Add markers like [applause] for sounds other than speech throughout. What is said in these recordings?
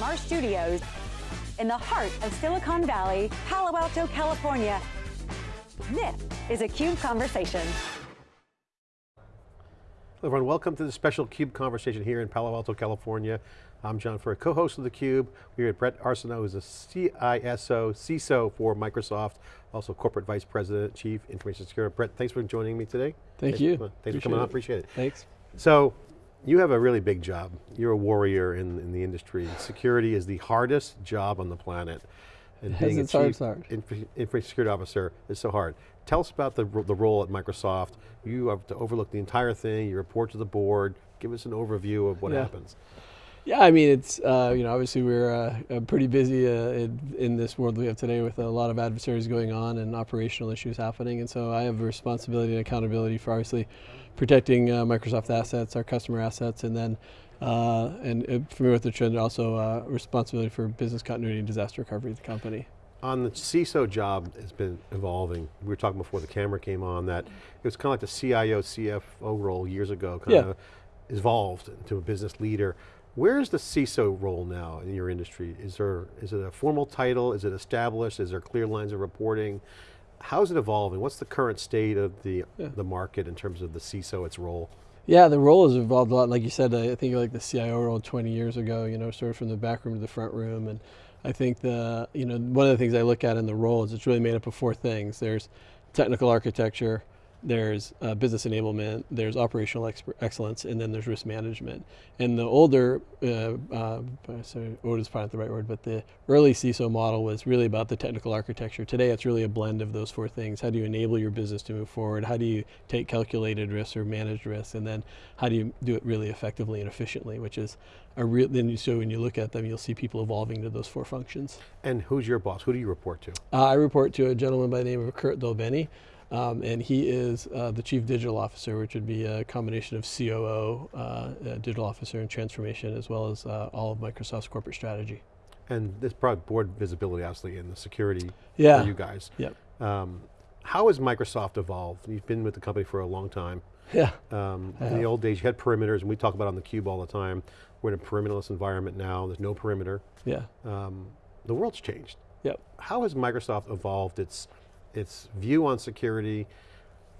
from our studios in the heart of Silicon Valley, Palo Alto, California. This is a CUBE Conversation. Hello everyone, welcome to the special CUBE conversation here in Palo Alto, California. I'm John Furrier, co-host of theCUBE. We're at Bret Arsenault, who's a CISO, CISO for Microsoft, also Corporate Vice President, Chief Information Security. Bret, thanks for joining me today. Thank thanks you. For, thanks for coming on, appreciate it. Thanks. So, you have a really big job. You're a warrior in, in the industry. Security is the hardest job on the planet. And being a chief hard. information security officer is so hard. Tell us about the, the role at Microsoft. You have to overlook the entire thing, you report to the board, give us an overview of what yeah. happens. Yeah, I mean, it's, uh, you know, obviously we're uh, pretty busy uh, in, in, this world we have today with a lot of adversaries going on and operational issues happening. And so I have a responsibility and accountability for obviously protecting uh, Microsoft assets, our customer assets, and then, uh, and uh, familiar with the trend, also responsibility for business continuity and disaster recovery of the company. On the CISO job has been evolving. We were talking before the camera came on that it was kind of like the CIO, CFO role years ago, kind yeah. of evolved into a business leader. Where is the CISO role now in your industry? Is there is it a formal title? Is it established? Is there clear lines of reporting? How is it evolving? What's the current state of the, yeah. the market in terms of the CISO, its role? Yeah, the role has evolved a lot. Like you said, I think like the CIO role 20 years ago, you know, sort of from the back room to the front room. And I think the, you know, one of the things I look at in the role is it's really made up of four things. There's technical architecture, there's uh, business enablement, there's operational excellence, and then there's risk management. And the older, uh, uh, sorry, old is probably not the right word, but the early CISO model was really about the technical architecture. Today it's really a blend of those four things. How do you enable your business to move forward? How do you take calculated risks or managed risks? And then how do you do it really effectively and efficiently, which is a real, then you, so when you look at them, you'll see people evolving to those four functions. And who's your boss? Who do you report to? Uh, I report to a gentleman by the name of Kurt DelBene. Um, and he is uh, the chief digital officer, which would be a combination of COO, uh, digital officer and transformation, as well as uh, all of Microsoft's corporate strategy. And this brought board visibility, obviously, in the security yeah. for you guys. Yep. Um, how has Microsoft evolved? You've been with the company for a long time. [laughs] Yeah. Um, in the old days, you had perimeters, and we talk about on the cube all the time. We're in a perimeterless environment now. There's no perimeter. Yeah. Um, the world's changed. Yep. How has Microsoft evolved its its view on security?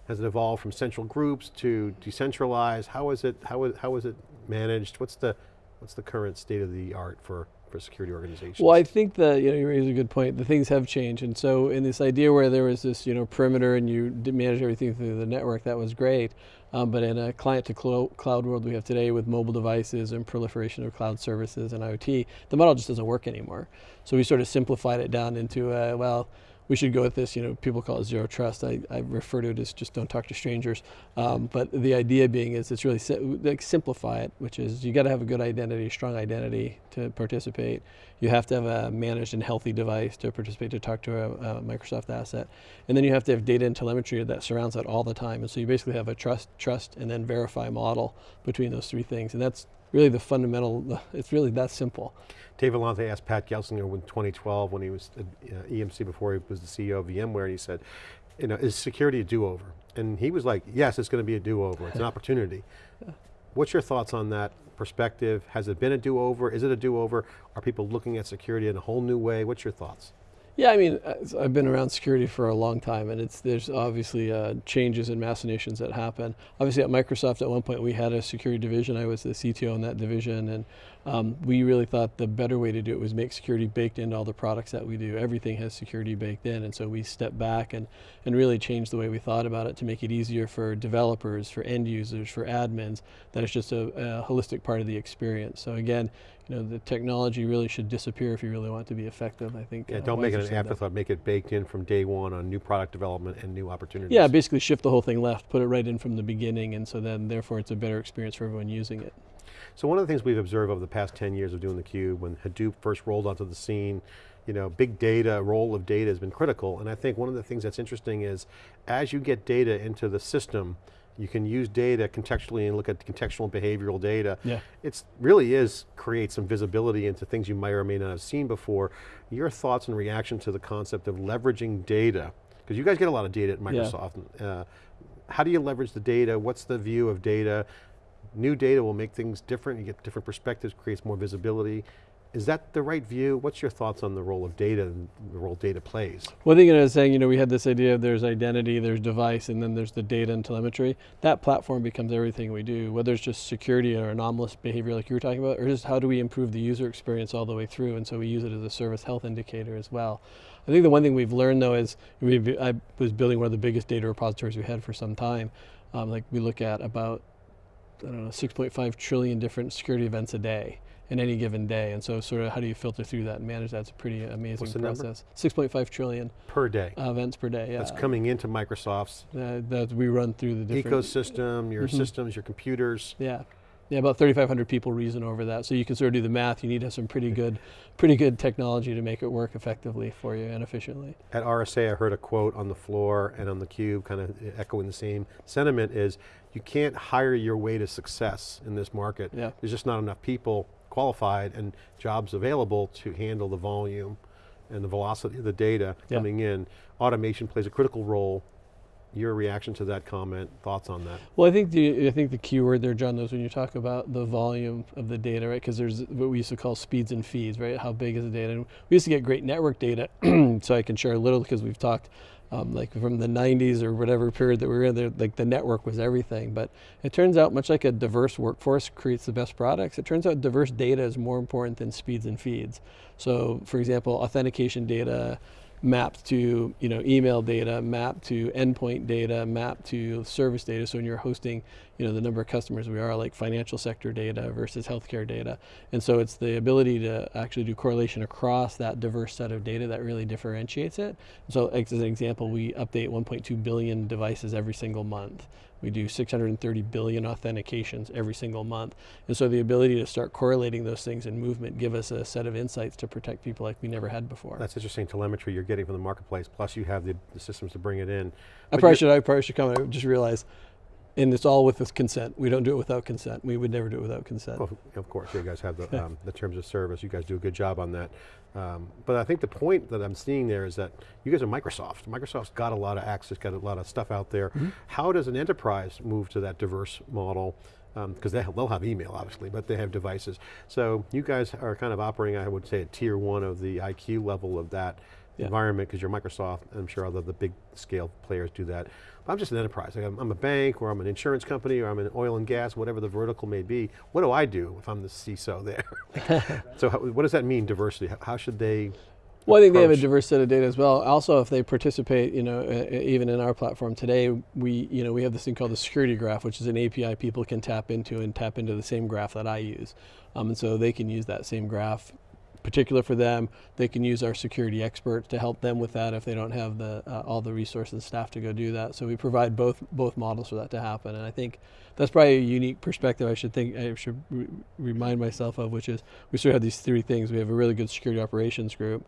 Has it evolved from central groups to decentralized? How is it, how is, how is it managed? What's the, what's the current state of the art for, for security organizations? Well, I think that, you know, you raise a good point. The things have changed. And so in this idea where there was this, you know, perimeter and you manage everything through the network, that was great. Um, but in a client to cloud world we have today with mobile devices and proliferation of cloud services and IoT, the model just doesn't work anymore. So we sort of simplified it down into, uh, well, we should go with this, you know, people call it zero trust. I, I refer to it as just don't talk to strangers. Um, but the idea being is it's really, si like simplify it, which is you got to have a good identity, strong identity to participate. You have to have a managed and healthy device to participate, to talk to a, a Microsoft asset. And then you have to have data and telemetry that surrounds that all the time. And so you basically have a trust, trust, and then verify model between those three things. And that's really the fundamental, it's really that simple. Dave Vellante asked Pat Gelsinger in 2012 when he was at uh, EMC before he was the CEO of VMware and he said, you know, is security a do-over? And he was like, yes, it's going to be a do-over, it's an [laughs] opportunity. What's your thoughts on that perspective? Has it been a do-over? Is it a do-over? Are people looking at security in a whole new way? What's your thoughts? Yeah, I mean, I've been around security for a long time, and it's there's obviously uh, changes and machinations that happen. Obviously, at Microsoft, at one point we had a security division. I was the CTO in that division, and um, we really thought the better way to do it was make security baked into all the products that we do. Everything has security baked in, and so we stepped back and and really changed the way we thought about it to make it easier for developers, for end users, for admins. That it's just a, a holistic part of the experience. So again, you know, the technology really should disappear if you really want it to be effective, I think. Yeah, uh, don't make it an afterthought, make it baked in from day one on new product development and new opportunities. Yeah, basically shift the whole thing left, put it right in from the beginning, and so then therefore it's a better experience for everyone using it. So one of the things we've observed over the past 10 years of doing theCUBE, when Hadoop first rolled onto the scene, you know, big data, role of data has been critical, and I think one of the things that's interesting is, as you get data into the system, you can use data contextually and look at contextual behavioral data. Yeah. It really is create some visibility into things you might or may not have seen before. Your thoughts and reaction to the concept of leveraging data, because you guys get a lot of data at Microsoft. Yeah. Uh, how do you leverage the data? What's the view of data? New data will make things different, you get different perspectives, creates more visibility. Is that the right view? What's your thoughts on the role of data and the role data plays? Well, I think I was saying, you know, we had this idea of there's identity, there's device, and then there's the data and telemetry. That platform becomes everything we do, whether it's just security or anomalous behavior like you were talking about, or just how do we improve the user experience all the way through, and so we use it as a service health indicator as well. I think the one thing we've learned though is, I was building one of the biggest data repositories we had for some time. Um, like we look at about, I don't know, 6.5 trillion different security events a day in any given day. And so sort of how do you filter through that and manage that? It's a pretty amazing process. 6.5 trillion Per day. uh, events per day. Yeah. That's coming into Microsoft's Uh, that we run through the different ecosystem, your Mhm. systems, your computers. Yeah. Yeah, about 3,500 people reason over that. So you can sort of do the math. You need to have some pretty good, pretty good technology to make it work effectively for you and efficiently. At RSA, I heard a quote on the floor and on the cube, kind of echoing the same sentiment is, you can't hire your way to success in this market. Yeah. There's just not enough people qualified and jobs available to handle the volume and the velocity of the data Yeah. coming in. Automation plays a critical role. Your reaction to that comment, thoughts on that? Well, I think the I think the key word there, John, is when you talk about the volume of the data, right? Because there's what we used to call speeds and feeds, right? How big is the data? And we used to get great network data, [clears throat] so I can share a little because we've talked. Um, like from the 90s or whatever period that we were in there, like the network was everything. But it turns out, much like a diverse workforce creates the best products, it turns out diverse data is more important than speeds and feeds. So, for example, authentication data, mapped to you know email data, mapped to endpoint data, mapped to service data. So when you're hosting, you know the number of customers we are, like financial sector data versus healthcare data, and so it's the ability to actually do correlation across that diverse set of data that really differentiates it. So as an example, we update 1.2 billion devices every single month. We do 630 billion authentications every single month. And so the ability to start correlating those things in movement give us a set of insights to protect people like we never had before. That's interesting telemetry you're getting from the marketplace, plus you have the, the systems to bring it in. I probably should, I probably should come, I just realized, and it's all with this consent. We don't do it without consent. We would never do it without consent. Well, of course, you guys have the, um, the terms of service. You guys do a good job on that. Um, but I think the point that I'm seeing there is that you guys are Microsoft. Microsoft's got a lot of access, got a lot of stuff out there. How does an enterprise move to that diverse model? Because they, they'll have email, obviously, but they have devices. So you guys are kind of operating, I would say, at tier one of the IQ level of that Yeah. environment, because you're Microsoft, and I'm sure other the big scale players do that. I'm just an enterprise. Like, I'm, I'm a bank, or I'm an insurance company, or I'm an oil and gas, whatever the vertical may be. What do I do if I'm the CISO there? [laughs] so how, what does that mean, diversity? How, how should they, Well, I think they have a diverse set of data as well. Also, if they participate, you know, uh, even in our platform today, we, you know, we have this thing called the security graph, which is an API people can tap into and tap into the same graph that I use. Um, and so they can use that same graph particular for them. They can use our security experts to help them with that if they don't have the uh, all the resources and staff to go do that. So we provide both both models for that to happen. And I think that's probably a unique perspective I should think I should re- remind myself of, which is we sort of have these three things. We have a really good security operations group.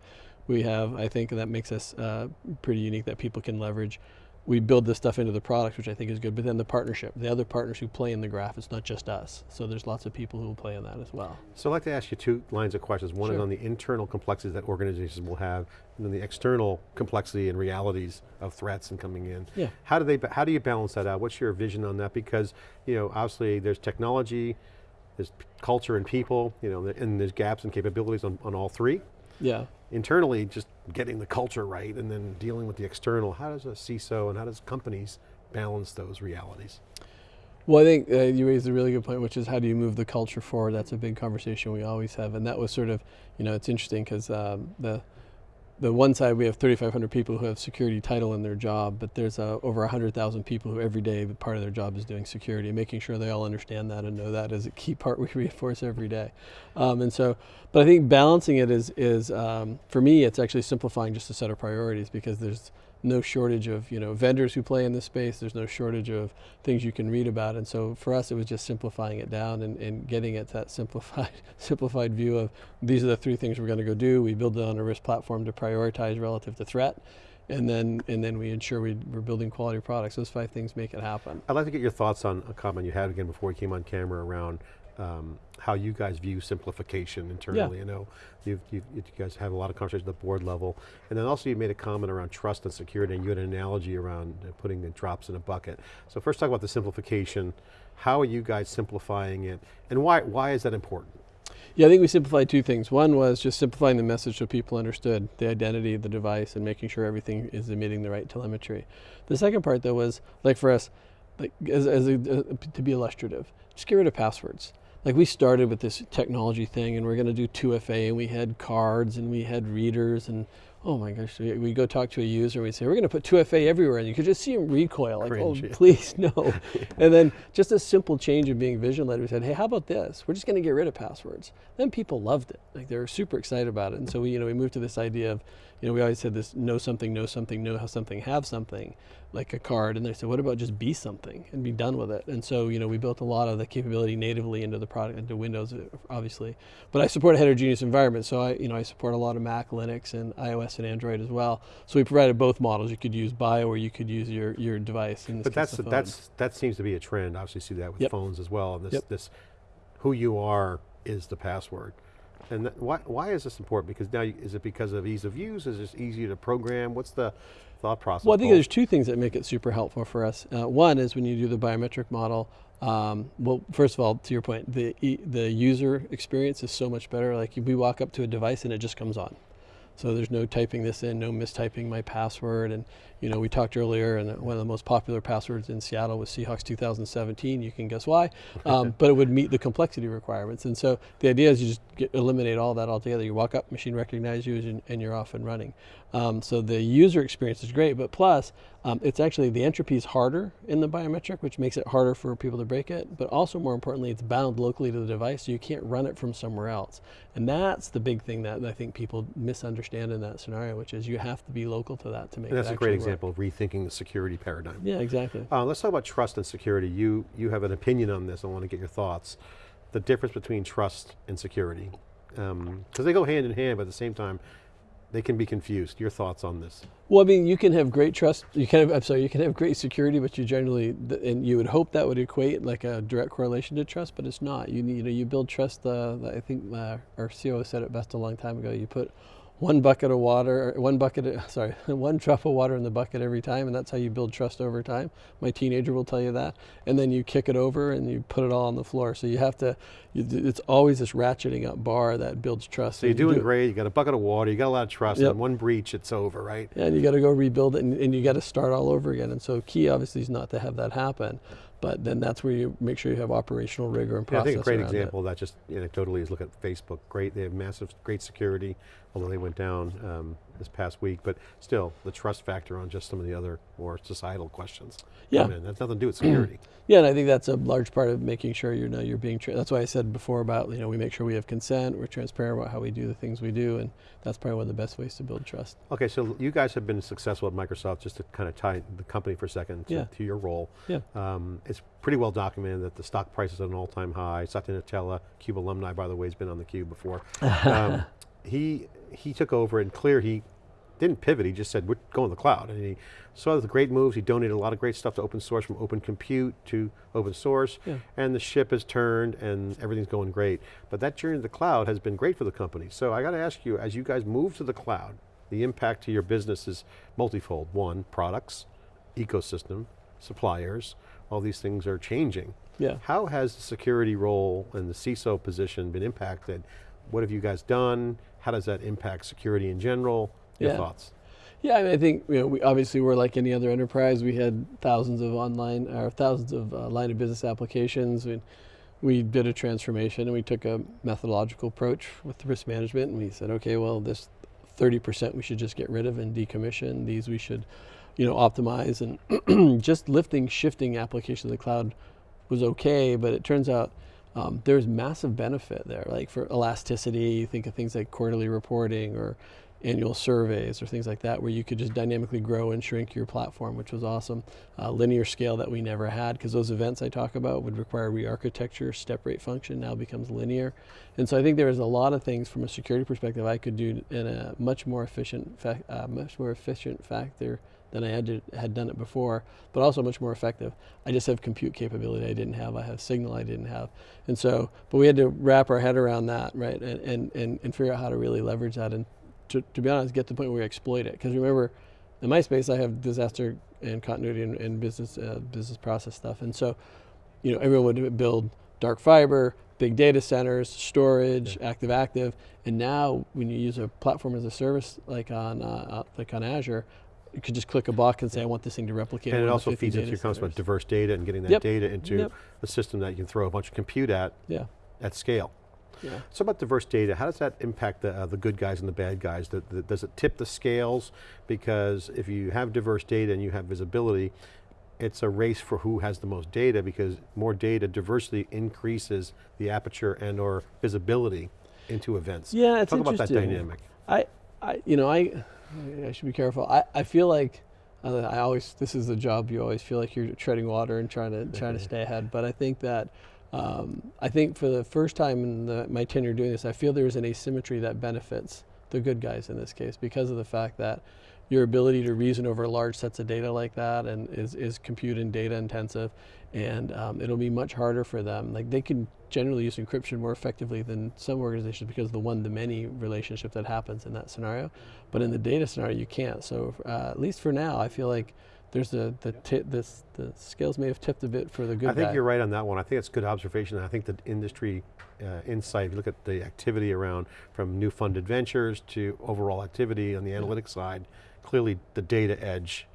We have, I think, that makes us uh, pretty unique that people can leverage. We build this stuff into the product, which I think is good. But then the partnership, the other partners who play in the graph, it's not just us. So there's lots of people who will play in that as well. so I'd like to ask you two lines of questions. One is on the internal complexities that organizations will have, and then the external complexity and realities of threats and coming in. Yeah. How do they, how do you balance that out? What's your vision on that? Because, you know, obviously there's technology, there's culture and people, you know, and there's gaps and capabilities on, on all three. Yeah. Internally, just getting the culture right and then dealing with the external. How does a CISO and how does companies balance those realities? Well, I think uh, you raised a really good point, which is how do you move the culture forward? That's a big conversation we always have, and that was sort of, you know, it's interesting because um, the the one side we have 3,500 people who have security title in their job, but there's uh, over 100,000 people who every day part of their job is doing security, making sure they all understand that and know that is a key part we [laughs] reinforce every day. Um, and so, but I think balancing it is is um, for me, it's actually simplifying just a set of priorities because there's no shortage of you know vendors who play in this space. There's no shortage of things you can read about, and so for us, it was just simplifying it down and, and getting it to that simplified [laughs] simplified view of these are the three things we're going to go do. We build it on a risk platform to prioritize relative to threat, and then and then we ensure we, we're building quality products. Those five things make it happen. I'd like to get your thoughts on a comment you had again before we came on camera around um, how you guys view simplification internally. I know you've, you've, you guys have a lot of conversations at the board level. And then also you made a comment around trust and security and you had an analogy around uh, putting the drops in a bucket. So first talk about the simplification. How are you guys simplifying it? And why, why is that important? Yeah, I think we simplified two things. One was just simplifying the message so people understood the identity of the device and making sure everything is emitting the right telemetry. The second part, though, was like for us, like as, as a, uh, to be illustrative, just get rid of passwords. Like we started with this technology thing, and we are going to do 2FA, and we had cards, and we had readers, and oh my gosh, we, we go talk to a user and we say, we're going to put 2FA everywhere. And you could just see him recoil, like, oh, Cringe, oh, please, [laughs] no. [laughs] and then just a simple change of being vision led, we said, hey, how about this? We're just going to get rid of passwords. Then people loved it. Like they were super excited about it. And so we, you know, we moved to this idea of, you know, we always said this, know something, know something, know how something, have something, like a card. And they said, what about just be something and be done with it? And so, you know, we built a lot of the capability natively into the product, into Windows, obviously. But I support a heterogeneous environment. So I, you know, I support a lot of Mac, Linux, and iOS and Android as well. So we provided both models. You could use Bio or you could use your, your device. but that's, that's, that seems to be a trend. Obviously see that with yep. phones as well. This, yep. this, who you are is the password. And that, why, why is this important? Because now, you, is it because of ease of use? Is it easier to program? What's the thought process? Well, I think there's two things that make it super helpful for us. Uh, one is when you do the biometric model, um, well, first of all, to your point, the, the user experience is so much better. Like we walk up to a device and it just comes on. So there's no typing this in, no mistyping my password. And you know, we talked earlier, and one of the most popular passwords in Seattle was Seahawks 2017. You can guess why, um, [laughs] but it would meet the complexity requirements. And so the idea is you just get, eliminate all that altogether. You walk up, machine recognizes you, and, and you're off and running. Um, so the user experience is great, but plus, um, it's actually the entropy is harder in the biometric, which makes it harder for people to break it. But also, more importantly, it's bound locally to the device, so you can't run it from somewhere else. And that's the big thing that I think people misunderstand in that scenario, which is you have to be local to that to make and that's a great example example of rethinking the security paradigm. Yeah, exactly. Uh, let's talk about trust and security. You, you have an opinion on this, I want to get your thoughts. The difference between trust and security. Because um, they go hand in hand, but at the same time, they can be confused. Your thoughts on this? Well, I mean, you can have great trust. You can have, I'm sorry, you can have great security, but you generally, and you would hope that would equate like a direct correlation to trust, but it's not. You you know, you build trust. Uh, I think uh, our CEO said it best a long time ago. You put one bucket of water, one bucket, [laughs] sorry, one drop of water in the bucket every time, and that's how you build trust over time. My teenager will tell you that. And then you kick it over and you put it all on the floor. So you have to, you, it's always this ratcheting up bar that builds trust. So you're doing do great, you got a bucket of water, you got a lot of trust, yep. and one breach, it's over, right? Yeah, and you got to go rebuild it, and, and you got to start all over again. And so key obviously is not to have that happen but then that's where you make sure you have operational rigor and process yeah, I think a great example of that just anecdotally is look at Facebook. Great, they have massive, great security, although they went down um, this past week, but still the trust factor on just some of the other more societal questions. Yeah. That's nothing to do with security. [clears throat] yeah, and I think that's a large part of making sure you know you're being, that's why I said before about, you know, we make sure we have consent, we're transparent about how we do the things we do, and that's probably one of the best ways to build trust. Okay, so you guys have been successful at Microsoft, just to kind of tie the company for a second to, yeah. to your role. Yeah. Um, it's pretty well documented that the stock price is at an all-time high. Satya Nadella, CUBE alumni, by the way, has been on the Cube before. [laughs] Um, he he took over and clear he didn't pivot, he just said, we're going to the cloud. And he saw the great moves, he donated a lot of great stuff to open source from open compute to open source, yeah. and the ship has turned and everything's going great. But that journey to the cloud has been great for the company. So I got to ask you, as you guys move to the cloud, the impact to your business is multifold. One, products, ecosystem, suppliers, all these things are changing. Yeah. How has the security role and the CISO position been impacted? What have you guys done? How does that impact security in general? Your yeah. thoughts? Yeah, I, mean, I think you know, we obviously we're like any other enterprise. We had thousands of online or thousands of uh, line of business applications. We, we did a transformation and we took a methodological approach with the risk management and we said, okay, well, this 30% we should just get rid of and decommission. These we should, you know, optimize and [clears throat] just lifting, shifting application to the cloud was okay, but it turns out um, there's massive benefit there. Like for elasticity, you think of things like quarterly reporting or annual surveys or things like that where you could just dynamically grow and shrink your platform, which was awesome. Uh, linear scale that we never had because those events I talk about would require re-architecture, step rate function now becomes linear. And so I think there is a lot of things from a security perspective I could do in a much more efficient, uh, much more efficient factor than I had, to, had done it before, but also much more effective. I just have compute capability I didn't have. I have signal I didn't have. And so, but we had to wrap our head around that, right, and, and, and, and figure out how to really leverage that and to, to be honest, get to the point where we exploit it. Because remember, in my space, I have disaster and continuity and, and business uh, business process stuff. And so, you know, everyone would build dark fiber, big data centers, storage, active active, and now when you use a platform as a service like on uh, uh, like on Azure, you could just click a box and say, I want this thing to replicate. And it also feeds into your concept about diverse data and getting that Yep. data into Yep. a system that you can throw a bunch of compute at, Yeah, at scale. Yeah. So about diverse data, how does that impact the, uh, the good guys and the bad guys? The, the- does it tip the scales? Because if you have diverse data and you have visibility, it's a race for who has the most data because more data, diversity increases the aperture and or visibility into events. Yeah, it's Talk about that dynamic. I, I, you know, I, I should be careful. I, I feel like uh, I always this is the job you always feel like you're treading water and trying to trying to [laughs] stay ahead. But I think that um, I think for the first time in the, my tenure doing this, I feel there's an asymmetry that benefits the good guys in this case because of the fact that your ability to reason over large sets of data like that and is, is compute and data intensive and um, it'll be much harder for them. Like they can generally use encryption more effectively than some organizations because of the one-to-many relationship that happens in that scenario. But in the data scenario you can't. So uh, at least for now i feel like there's a the ti- this the scales may have tipped a bit for the good I think guy. you're right on that one. I think it's good observation. I think the industry uh, insight, if you look at the activity around from new funded ventures to overall activity on the analytics side, clearly the data edge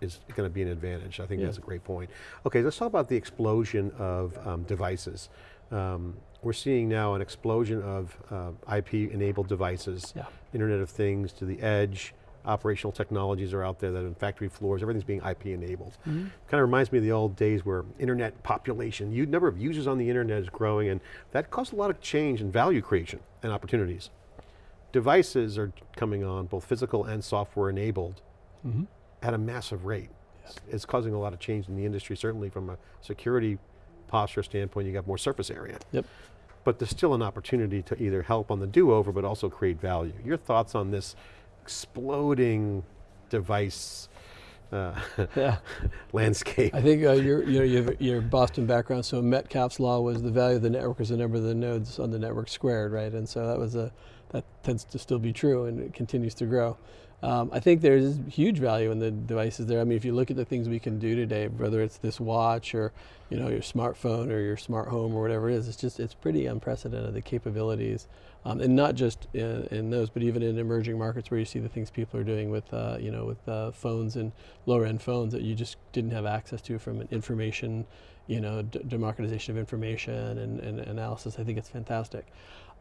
is going to be an advantage. I think Yeah. that's a great point. Okay, let's talk about the explosion of um, devices. Um, we're seeing now an explosion of uh, IP-enabled devices, Yeah. Internet of Things to the edge, operational technologies are out there that in factory floors, everything's being IP enabled. Mm-hmm. Kind of reminds me of the old days where internet population, you number of users on the internet is growing and that caused a lot of change in value creation and opportunities. Devices are coming on, both physical and software enabled, Mm-hmm. at a massive rate. It's causing a lot of change in the industry, certainly from a security posture standpoint, you got more surface area. Yep. But there's still an opportunity to either help on the do-over, but also create value. Your thoughts on this exploding device uh, [laughs] Yeah. landscape? I think uh, your, you know, your, your Boston background, so Metcalfe's law was the value of the network is the number of the nodes on the network squared, right? And so that was a, that tends to still be true and it continues to grow. Um, I think there's huge value in the devices there. I mean, if you look at the things we can do today, whether it's this watch or, you know, your smartphone or your smart home or whatever it is, it's just, it's pretty unprecedented, the capabilities. Um, and not just in, in those, but even in emerging markets where you see the things people are doing with, uh, you know, with uh, phones and lower end phones that you just didn't have access to from an information, you know, democratization of information and, and analysis. I think it's fantastic.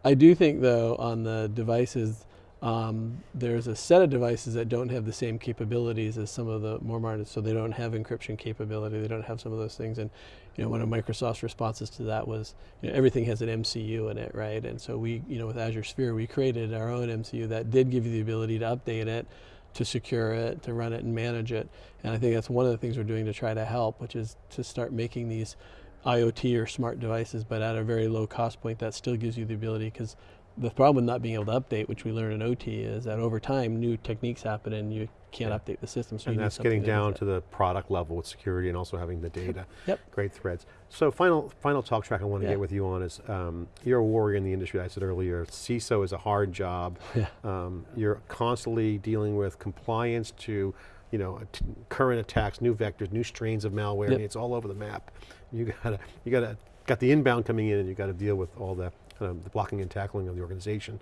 I do think though on the devices, um, there's a set of devices that don't have the same capabilities as some of the more modern, so they don't have encryption capability, they don't have some of those things. And you know, one of Microsoft's responses to that was, you know, everything has an MCU in it, right? And so we, you know, with Azure Sphere, we created our own MCU that did give you the ability to update it, to secure it, to run it and manage it. And I think that's one of the things we're doing to try to help, which is to start making these IoT or smart devices, but at a very low cost point that still gives you the ability because the problem with not being able to update, which we learned in OT, is that over time new techniques happen and you can't Yeah. update the system. So and that's getting down that. to the product level with security and also having the [laughs] data. Yep. Great threads. So final, final talk track I want to Yeah. get with you on is, um, you're a warrior in the industry, I said earlier, CISO is a hard job. [laughs] Yeah. Um, you're constantly dealing with compliance to, you know, current attacks, new vectors, new strains of malware, I mean, it's all over the map. You gotta, you gotta, got the inbound coming in and you got to deal with all the, kind of the blocking and tackling of the organization.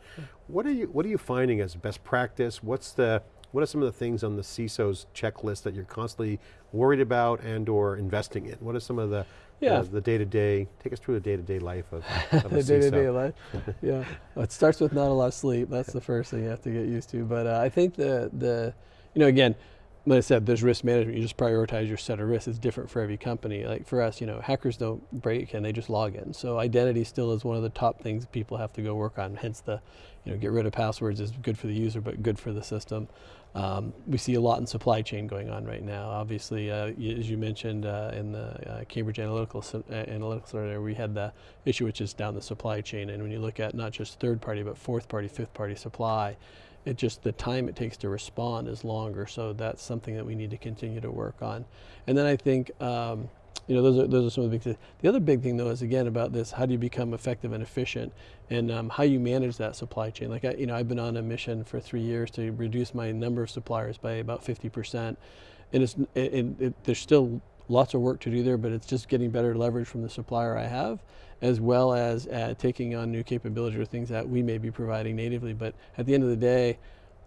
What are you, what are you finding as best practice? What's the, what are some of the things on the CISO's checklist that you're constantly worried about and or investing in? What are some of the, Yeah. uh, the day-to-day, take us through the day-to-day life of, [laughs] of the day-to-day CISO. life. [laughs] yeah, Well, it starts with not a lot of sleep. That's the first thing you have to get used to. But uh, I think the the, you know, again, like I said, there's risk management. You just prioritize your set of risks. It's different for every company. Like for us, you know, hackers don't break and they just log in. So identity still is one of the top things people have to go work on. Hence the, you know, get rid of passwords is good for the user, but good for the system. Um, we see a lot in supply chain going on right now. Obviously, uh, as you mentioned uh, in the uh, Cambridge Analytical uh, Analytics area, we had the issue which is down the supply chain. And when you look at not just third party, but fourth party, fifth party supply, it just the time it takes to respond is longer. So that's something that we need to continue to work on. And then I think. Um, you know, those are those are some of the big things. The other big thing, though, is again about this: how do you become effective and efficient, and um, how you manage that supply chain. Like, I, you know, I've been on a mission for three years to reduce my number of suppliers by about 50 percent, and it's it, it, it, there's still lots of work to do there, but it's just getting better leverage from the supplier I have, as well as uh, taking on new capabilities or things that we may be providing natively. But at the end of the day,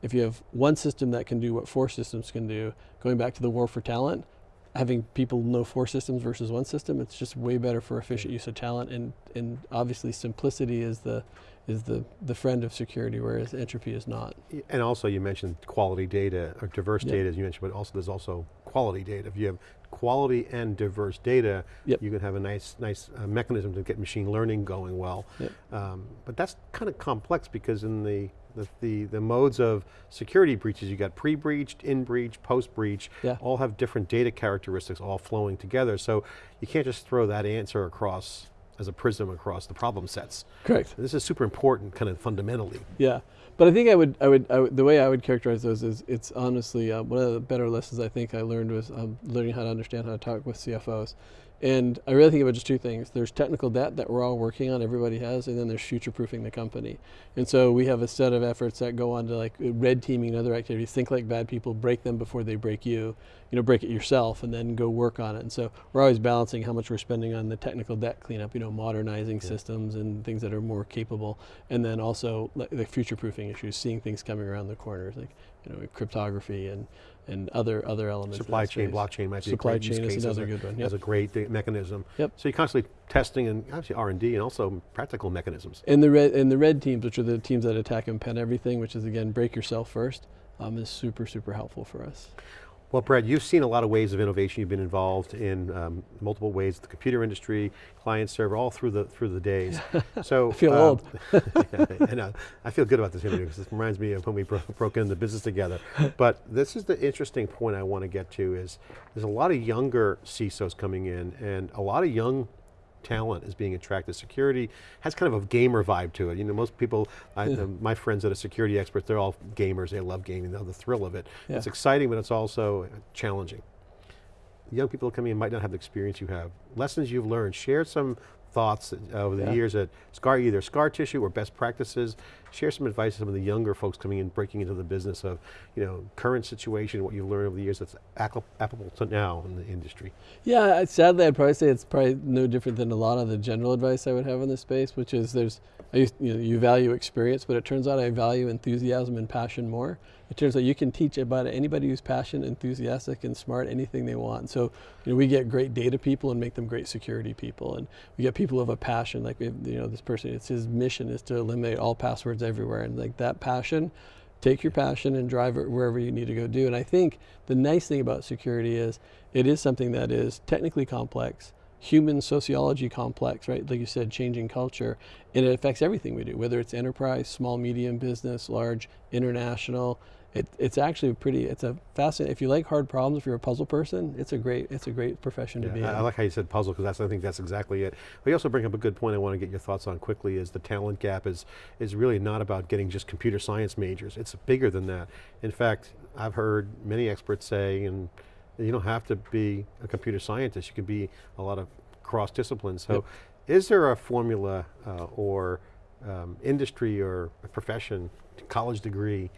if you have one system that can do what four systems can do, going back to the war for talent, having people know four systems versus one system, it's just way better for efficient use of talent. And, and obviously simplicity is the, is the, the friend of security, whereas entropy is not. And also you mentioned quality data, or diverse Yep. data as you mentioned, but also there's also quality data. If you have quality and diverse data, Yep. you can have a nice, nice uh, mechanism to get machine learning going well. Yep. Um, but that's kind of complex because in the, the, the, the modes of security breaches, you got pre-breached, in-breach, post-breach, Yeah. all have different data characteristics all flowing together. So you can't just throw that answer across as a prism across the problem sets. Correct. This is super important kind of fundamentally. Yeah, but I think I would, I would, I would the way I would characterize those is it's honestly uh, one of the better lessons I think I learned was um, learning how to understand how to talk with CFOs. And I really think about just two things. There's technical debt that we're all working on, everybody has, and then there's future-proofing the company. And so we have a set of efforts that go on to like red teaming and other activities. Think like bad people, break them before they break you. You know, break it yourself and then go work on it. And so we're always balancing how much we're spending on the technical debt cleanup, you know, modernizing systems and things that are more capable. And then also like, the future-proofing issues, seeing things coming around the corners, like, you know, cryptography and, and other, other elements. Supply chain, space. blockchain might be Supply a great chain is another good one, as a great mechanism. Yep. So you're constantly testing and obviously R&D and also practical mechanisms. And the red and the red teams, which are the teams that attack and pen everything, which is again break yourself first, um, is super super helpful for us. Well, Brad, you've seen a lot of ways of innovation. You've been involved in um, multiple ways, the computer industry, client server, all through the through the days. [laughs] So I feel um, old. [laughs] and uh, I feel good about this interview because this reminds me of when we bro broke into the business together. [laughs] But this is the interesting point I want to get to is there's a lot of younger CISOs coming in and a lot of young talent is being attracted. Security has kind of a gamer vibe to it. You know, most people, I, uh, my friends that are security experts, they're all gamers. They love gaming. They love the thrill of it. Yeah. It's exciting, but it's also challenging. Young people coming in might not have the experience you have. Lessons you've learned. Share some thoughts over the Yeah. years at Scar, either Scar Tissue or best practices. Share some advice to some of the younger folks coming in, breaking into the business of, you know, current situation, what you've learned over the years that's applicable to now in the industry. Yeah, sadly, I'd probably say it's probably no different than a lot of the general advice I would have in this space, which is there's, used, you know, you value experience, but it turns out I value enthusiasm and passion more. It turns out you can teach about anybody who's passionate, enthusiastic, and smart anything they want. So, you know, we get great data people and make them great security people, and we get people who have a passion. Like, we have, you know, this person, it's his mission is to eliminate all passwords everywhere, and like that passion take your passion and drive it wherever you need to go do. And I think the nice thing about security is it is something that is technically complex, human sociology complex, right? Like you said, changing culture, and it affects everything we do, whether it's enterprise, small, medium business, large, international. It, it's actually pretty. It's a fascinating. If you like hard problems, if you're a puzzle person, it's a great. It's a great profession to be Yeah, in. I, I like how you said puzzle because that's I think that's exactly it. But you also bring up a good point I want to get your thoughts on quickly is the talent gap is is really not about getting just computer science majors. It's bigger than that. In fact, I've heard many experts say and you don't have to be a computer scientist, you can be a lot of cross disciplines. So Yep. is there a formula uh, or um, industry or a profession, college degree,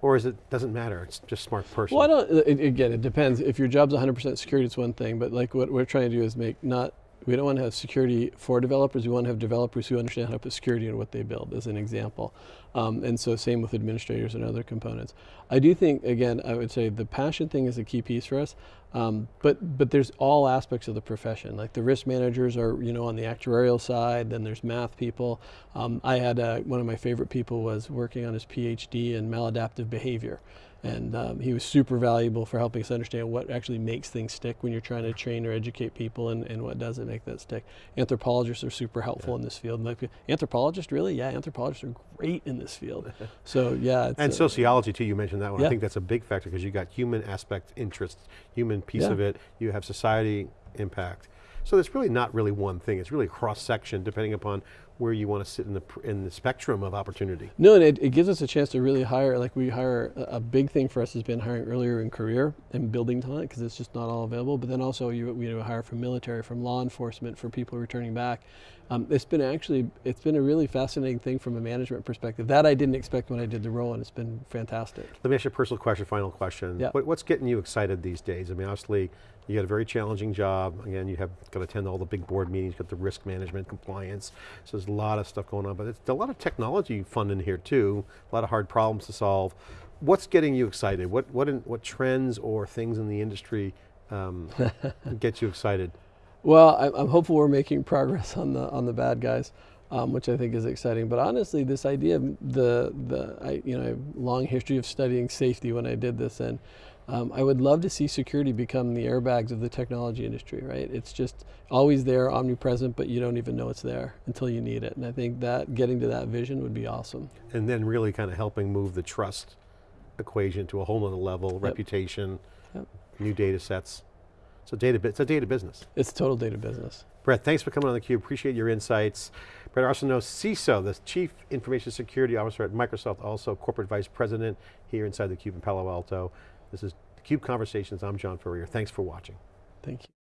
or is it, doesn't matter, it's just smart person? Well, I don't, again, it depends. If your job's 100% security, it's one thing, but like what we're trying to do is make not, we don't want to have security for developers, we want to have developers who understand how to put security in what they build, as an example. Um, and so same with administrators and other components. I do think, again, I would say the passion thing is a key piece for us, um, but, but there's all aspects of the profession. Like the risk managers are, you know, on the actuarial side, then there's math people. Um, I had, uh, one of my favorite people was working on his PhD in maladaptive behavior. And um, he was super valuable for helping us understand what actually makes things stick when you're trying to train or educate people and, and what doesn't make that stick. Anthropologists are super helpful in this field. Like, anthropologists, really? Yeah, anthropologists are great in this field. [laughs] so yeah. It's And uh, sociology too, you mentioned that one. I think that's a big factor because you got human aspect interests, human piece Yeah. of it, you have society impact. So there's really not really one thing, it's really a cross section depending upon where you want to sit in the, in the spectrum of opportunity. No, and it, it gives us a chance to really hire, like we hire, a, big thing for us has been hiring earlier in career and building talent because it's just not all available. But then also you, we hire from military, from law enforcement, for people returning back. Um, it's been actually, it's been a really fascinating thing from a management perspective. That I didn't expect when I did the role and it's been fantastic. Let me ask you a personal question, final question. Yeah. What, what's getting you excited these days? I mean, obviously, you got a very challenging job. Again, you have got to attend all the big board meetings, got the risk management, compliance. So there's a lot of stuff going on, but it's a lot of technology fun in here too. A lot of hard problems to solve. What's getting you excited? What, what, in, what trends or things in the industry um, [laughs] get you excited? Well, I'm hopeful we're making progress on the on the bad guys, um, which I think is exciting. But honestly, this idea of the the I, you know I have long history of studying safety when I did this, and um, I would love to see security become the airbags of the technology industry. Right? It's just always there, omnipresent, but you don't even know it's there until you need it. And I think that getting to that vision would be awesome. And then really kind of helping move the trust equation to a whole nother level, reputation, Yep. new data sets. So data, it's a data business. It's total data business. Bret, thanks for coming on theCUBE, appreciate your insights. Bret Arsenault, CISO, the Chief Information Security Officer at Microsoft, also Corporate Vice President here inside theCUBE in Palo Alto. This is theCUBE Conversations, I'm John Furrier, thanks for watching. Thank you.